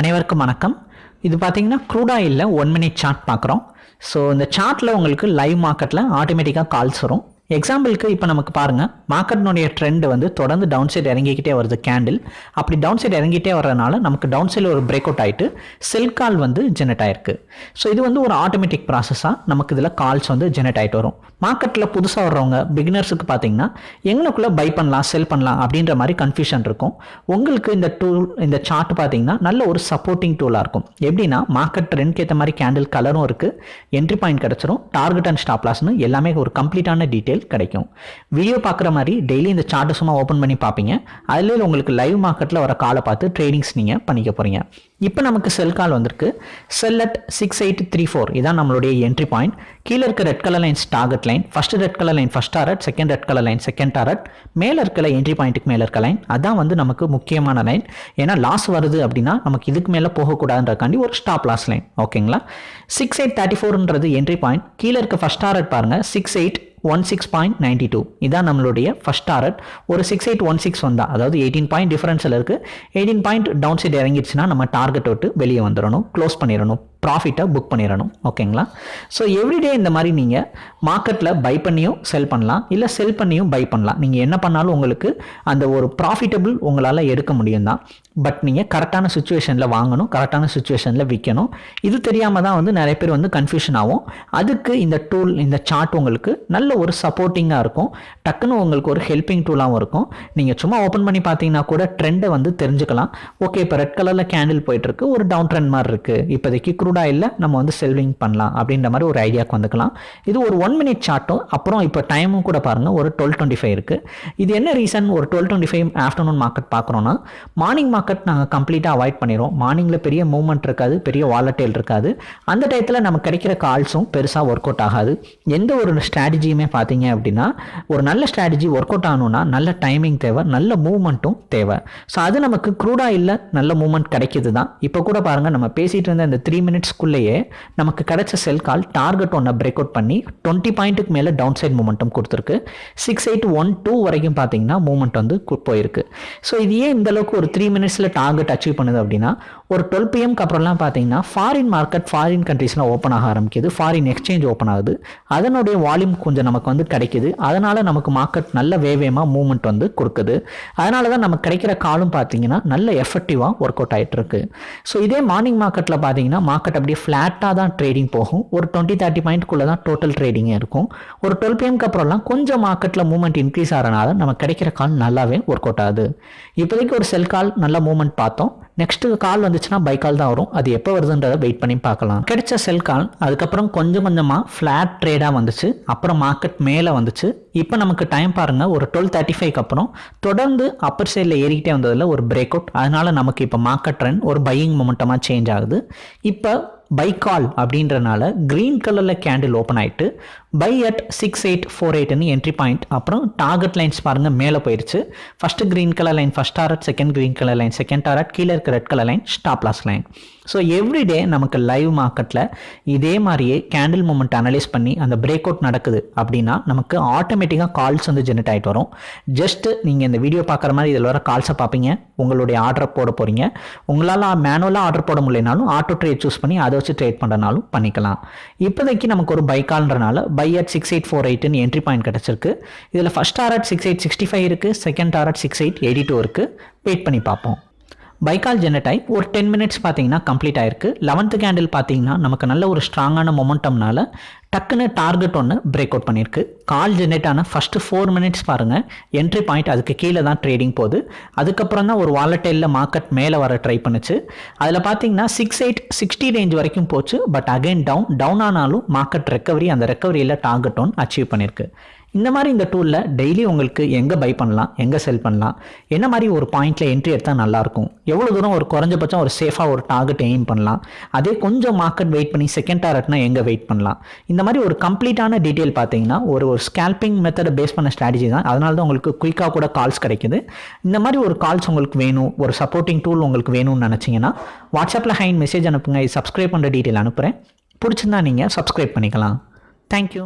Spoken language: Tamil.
அனைவருக்கும் வணக்கம். இது பார்த்தீங்கன்னா க்ரூட் ஆயிலில் ஒன் மினிட் சார்ட் பார்க்குறோம் ஸோ இந்த சார்ட்டில் உங்களுக்கு லைவ் மார்க்கெட்டில் ஆட்டோமேட்டிக்காக கால்ஸ் வரும். எக்ஸாம்பிளுக்கு இப்போ நமக்கு பாருங்கள் மார்க்கெட்னுடைய ட்ரெண்ட் வந்து தொடர்ந்து டவுன் சைடு இறங்கிக்கிட்டே வருது கேண்டில் அப்படி டவுன் சைடு இறங்கிட்டே வரனால நமக்கு டவுன் சைடில் ஒரு பிரேக் அவுட் ஆகிட்டு செல் கால் வந்து ஜெனரேட் ஆயிருக்கு. ஸோ இது வந்து ஒரு ஆட்டோமேட்டிக் ப்ராசஸாக நமக்கு இதில் கால்ஸ் வந்து ஜெனரேட் ஆகிட்டு வரும். மார்க்கெட்டில் புதுசாக வர்றவங்க பிகினர்ஸுக்கு பார்த்தீங்கன்னா எங்களுக்குள்ளே பை பண்ணலாம் செல் பண்ணலாம் அப்படின்ற மாதிரி கன்ஃபியூஷன் இருக்கும். உங்களுக்கு இந்த டூல் இந்த சார்ட் பார்த்தீங்கன்னா நல்ல ஒரு சப்போர்ட்டிங் டூலாக இருக்கும். எப்படின்னா மார்க்கெட் ட்ரெண்ட்க்கு ஏற்ற மாதிரி கேண்டில் கலரும் இருக்குது என்ட்ரி பாயிண்ட் கிடச்சிரும். டார்கெட் அண்ட் ஸ்டாப்லாஸ்னு எல்லாமே ஒரு கம்ப்ளீட்டான டீட்டெயில் கிடைக்கும். வீடியோ பார்க்குற மாதிரி டெய்லி இந்த சார்ட்டை சும்மா ஓப்பன் பண்ணி பார்ப்பீங்க. அதில் உங்களுக்கு லைவ் மார்க்கெட்டில் வர காலை பார்த்து ட்ரேடிங்ஸ் நீங்கள் பண்ணிக்க போகிறீங்க இப்போ நமக்கு செல் கால் வந்திருக்கு. Sell at six eight three four இதான் நம்மளுடைய என்ட்ரி பாயிண்ட் கீழே இருக்க red colour lines target line first red colour line first target second red colour line second target மேலே இருக்கிற என்ட்ரி பாயிண்ட்டுக்கு மேலே இருக்க லைன் அதான் வந்து நமக்கு முக்கியமான லைன் ஏன்னா லாஸ் வருது அப்படின்னா நமக்கு இதுக்கு மேலே போகக்கூடாதுன்றக்காண்டி ஒரு ஸ்டாப் லாஸ் லைன் ஓகேங்களா சிக்ஸ் எயிட் தேர்ட்டி ஃபோர்ன்றது என்ட்ரி பாயிண்ட் கீழே இருக்க ஃபர்ஸ்ட் டாரட் பாருங்கள் six eight one six point ninety two இதான் நம்மளுடைய ஃபஸ்ட் டாரட் ஒரு சிக்ஸ் எயிட் ஒன் சிக்ஸ் வந்தால் அதாவது எயிட்டீன் பாயிண்ட் டிஃபரன்ஸில் இருக்குது எயிட்டீன் பாயிண்ட் டவுன் சைடு இறங்கிடுச்சுன்னா நம்ம டார்கெட் விட்டு வெளியே வந்துடணும் க்ளோஸ் பண்ணிடணும் ப்ராஃபிட்டை புக் பண்ணிடணும் ஓகேங்களா ஸோ எவ்ரிடே இந்த மாதிரி நீங்கள் மார்க்கெட்டில் பை பண்ணியும் செல் பண்ணலாம். இல்லை செல் பண்ணியும் பை பண்ணலாம். நீங்கள் என்ன பண்ணாலும் உங்களுக்கு அந்த ஒரு ப்ராஃபிட்டபிள் உங்களால் எடுக்க முடியும் தான். பட் நீங்கள் கரெக்டான சுச்சுவேஷனில் வாங்கணும். கரெக்டான சுச்சுவேஷனில் விற்கணும் இது தெரியாமல் தான் வந்து நிறைய பேர் வந்து கன்ஃபியூஷன் ஆகும். அதுக்கு இந்த டூல் இந்த சார்ட் உங்களுக்கு நல்ல ஒரு சப்போர்ட்டிங்காக இருக்கும். டக்குன்னு உங்களுக்கு ஒரு ஹெல்பிங் டூலாகவும் இருக்கும். நீங்கள் சும்மா ஓப்பன் பண்ணி பார்த்தீங்கன்னா கூட ட்ரெண்டை வந்து தெரிஞ்சுக்கலாம். ஓகே இப்போ ரெட் கலரில் கேண்டில் போயிட்டுருக்கு. ஒரு டவுன் ட்ரெண்ட் மாதிரி இருக்குது இப்போதைக்கு க்ரூடா இல்லை நம்ம வந்து செல்விங் பண்ணலாம் அப்படின்ற மாதிரி ஒரு ஐடியாவுக்கு வந்துக்கலாம். இது ஒரு ஒன் மினிட் சார்ட்டும் அப்புறம் இப்போ டைமும் கூட பாருங்கள் ஒரு டுவெல் டுவெண்ட்டி ஃபைவ் இருக்குது இது என்ன ரீசன் ஒரு twelve twenty five afternoon market பார்க்குறோன்னா morning market நாங்கள் கம்ப்ளீட்டாக அவாய்ட் பண்ணிடுவோம் மார்னிங்கில் பெரிய மூவ்மெண்ட் இருக்காது பெரிய வாலட்டைல் இருக்காது. அந்த டயத்தில் நமக்கு கிடைக்கிற கால்ஸும் பெருசாக ஒர்க் அவுட் ஆகாது. எந்த ஒரு ஸ்ட்ராட்டஜியுமே பார்த்தீங்க அப்படின்னா ஒரு நல்ல ஸ்ட்ராட்டஜி ஒர்க் அவுட் ஆகணும்னா நல்ல டைமிங் தேவை நல்ல மூவ்மெண்ட்டும் தேவை. ஸோ அது நமக்கு க்ரூடாக இல்லை நல்ல மூவ்மெண்ட் கிடைக்கிது தான் இப்போ கூட பாருங்கள் நம்ம பேசிகிட்டு இருந்த இந்த த்ரீ மினிட்ஸ்க்குள்ளேயே நமக்கு கிடைச்ச செல் கால் டார்கெட் ஒன்றை பிரேக் அவுட் பண்ணி டுவெண்ட்டி பாயிண்ட்டுக்கு மேலே டவுன் சைட் மூமெண்ட்டும் கொடுத்துருக்கு. சிக்ஸ் எயிட் ஒன் டூ வரைக்கும் பார்த்தீங்கன்னா மூமெண்ட் வந்து போயிருக்கு. ஸோ இது ஏன் இந்த அளவுக்கு ஒரு த்ரீ மினிட்ஸில் டார்கெட் அச்சீவ் பண்ணுது அப்படின்னா ஒரு டுவெல் பிஎம்க்கு அப்புறம்லாம் பார்த்தீங்கன்னா ஃபாரின் மார்க்கெட் ஃபாரின் கண்ட்ரீஸ்லாம் ஓப்பன் ஆக ஆரம்பிக்குது ஃபாரின் எக்ஸ்சேஞ்ச் ஓப்பன் ஆகுது. அதனுடைய வால்யூம் கொஞ்சம் நமக்கு வந்து கிடைக்குது. அதனால் நமக்கு மார்க்கெட் நல்ல வேவேமாக மூவ்மெண்ட் வந்து கொடுக்குது. அதனால தான் நமக்கு கிடைக்கிற காலும் பார்த்தீங்கன்னா நல்ல எஃபெக்டிவாக ஒர்க் அவுட் ஆகிட்டு இருக்கு ஸோ இதே மார்னிங் மார்க்கெட்டில் பார்த்தீங்கன்னா மார்க்கெட் அப்படியே ஃப்ளாட்டாக தான் ட்ரேடிங் போகும். ஒரு டுவெண்ட்டி தேர்ட்டி பாயிண்ட்குள்ளே தான் டோட்டல் ட்ரேடிங்கே இருக்கும். ஒரு டுவெல் பிஎம்க்கு அப்புறம்லாம் கொஞ்சம் மார்க்கெட்டில் மூவ்மெண்ட் இன்க்ரீஸ் ஆகிறனால நமக்கு கிடைக்கிற கால் நல்லாவே ஒர்க் அவுட் ஆகுது. இப்போதைக்கு ஒரு செல் கால் நல்ல மூவ்மெண்ட் பார்த்தோம். நெக்ஸ்ட் கால் வந்துச்சுன்னா பை கால் தான் வரும். அது எப்போ வருதுன்றதை வெயிட் பண்ணி பார்க்கலாம். கிடைச்ச செல் கால் அதுக்கப்புறம் கொஞ்சம் கொஞ்சமாக ஃப்ளாட் ட்ரேடாக வந்துச்சு. அப்புறம் மார்க்கெட் மேலே வந்துச்சு. இப்போ நமக்கு டைம் பாருங்கள் ஒரு டுவெல் தேர்ட்டி ஃபைவ்க்கு அப்புறம் தொடர்ந்து அப்பர் சைடில் ஏறிக்கிட்டே வந்ததில் ஒரு பிரேக் அவுட் அதனால் நமக்கு இப்போ மார்க்கெட் ட்ரெண்ட் ஒரு பையிங் மொமெண்டமாக சேஞ்ச் ஆகுது. இப்போ பை கால் அப்படின்றனால க்ரீன் கலரில் கேண்டில் ஓப்பன் ஆகிட்டு buy at six eight four எயிட்னு entry point அப்புறம் டார்கெட் லைன்ஸ் பாருங்கள் மேலே போயிடுச்சு first green colour line first target second green colour line second target கீழே இருக்க red colour line stop loss line so everyday நமக்கு லைவ் மார்க்கெட்டில் இதே மாதிரியே கேண்டில் மூமெண்ட் அனலைஸ் பண்ணி அந்த பிரேக் அவுட் நடக்குது அப்படின்னா நமக்கு ஆட்டோமேட்டிக்காக கால்ஸ் வந்து ஜெனரேட் ஆகிட்டு வரும். ஜஸ்ட்டு நீங்கள் இந்த வீடியோ பார்க்குற மாதிரி இதில் வர கால்ஸை பார்ப்பீங்க. உங்களுடைய ஆர்டரை போட போகிறீங்க உங்களால் மேனுவலாக ஆர்டர் போட முடியலனாலும் ஆட்டோ ட்ரேட் சூஸ் பண்ணி அதை யோசிச்சு ட்ரேட் பண்ணுறனாலும் பண்ணிக்கலாம். இப்போதைக்கு நமக்கு ஒரு பைக்கால்ன்றனால buy at six eight four எயிட்னு entry point கிடச்சிருக்கு. இதில் first target six eight sixty five இருக்குது second target six eight eighty two இருக்குது வெயிட் பண்ணி பார்ப்போம். பைக்கால் ஜெனடைப் ஒரு டென் மினிட்ஸ் பார்த்தீங்கன்னா கம்ப்ளீட் ஆயிருக்கு. லெவன்த்து கேண்டில் பார்த்தீங்கன்னா நமக்கு நல்ல ஒரு ஸ்ட்ராங்கான மொமெண்டம்னால டக்குன்னு டார்கெட் ஒன்று பிரேக் அவுட் பண்ணியிருக்கு. கால் ஜென்ரேட் ஆன ஃபஸ்ட்டு ஃபோர் மினிட்ஸ் பாருங்கள் என்ட்ரி பாயிண்ட் அதுக்கு கீழே தான் ட்ரேடிங் போகுது. அதுக்கப்புறம் தான் ஒரு வாலட்டைலில் மார்க்கெட் மேலே வர ட்ரை பண்ணுச்சு. அதில் பார்த்தீங்கன்னா சிக்ஸ் எயிட் சிக்ஸ்டி ரேஞ்ச் வரைக்கும் போச்சு. பட் அகைன் டவுன் டவுன் ஆனாலும் மார்க்கெட் ரெக்கவரி அந்த ரெக்கவரியில் டார்கெட் ஒன் அச்சீவ் பண்ணியிருக்கு. இந்த மாதிரி இந்த டூலில் டெய்லி உங்களுக்கு எங்கே பை பண்ணலாம் எங்கே செல் பண்ணலாம் என்ன மாதிரி ஒரு பாயிண்டில் என்ட்ரி எடுத்தால் நல்லாயிருக்கும் எவ்வளோ தூரம் ஒரு குறைஞ்சபட்சம் ஒரு சேஃபாக ஒரு டார்கெட் எய்ம் பண்ணலாம் அதே கொஞ்சம் மார்க்கெட் வெயிட் பண்ணி செகண்ட் டார்கெட்னா எங்கே வெயிட் பண்ணலாம். இந்த மாதிரி ஒரு கம்ப்ளீட்டான டீட்டெயில் பார்த்தீங்கன்னா ஒரு ஒரு ஸ்கேல்பிங் மெத்தடை பேஸ் பண்ண ஸ்ட்ராட்டஜி தான். அதனால தான் உங்களுக்கு குயிக்காக கூட கால்ஸ் கிடைக்குது. இந்த மாதிரி ஒரு கால்ஸ் உங்களுக்கு வேணும் ஒரு சப்போர்ட்டிங் டூல் உங்களுக்கு வேணும்னு நினச்சிங்கன்னா வாட்ஸ்அப்பில் ஹைன் மெசேஜ் அனுப்புங்க இது சப்ஸ்கிரைப் பண்ணுற டீட்டெயில் அனுப்புகிறேன் பிடிச்சிருந்தா நீங்கள் சப்ஸ்கிரைப் பண்ணிக்கலாம். தேங்க்யூ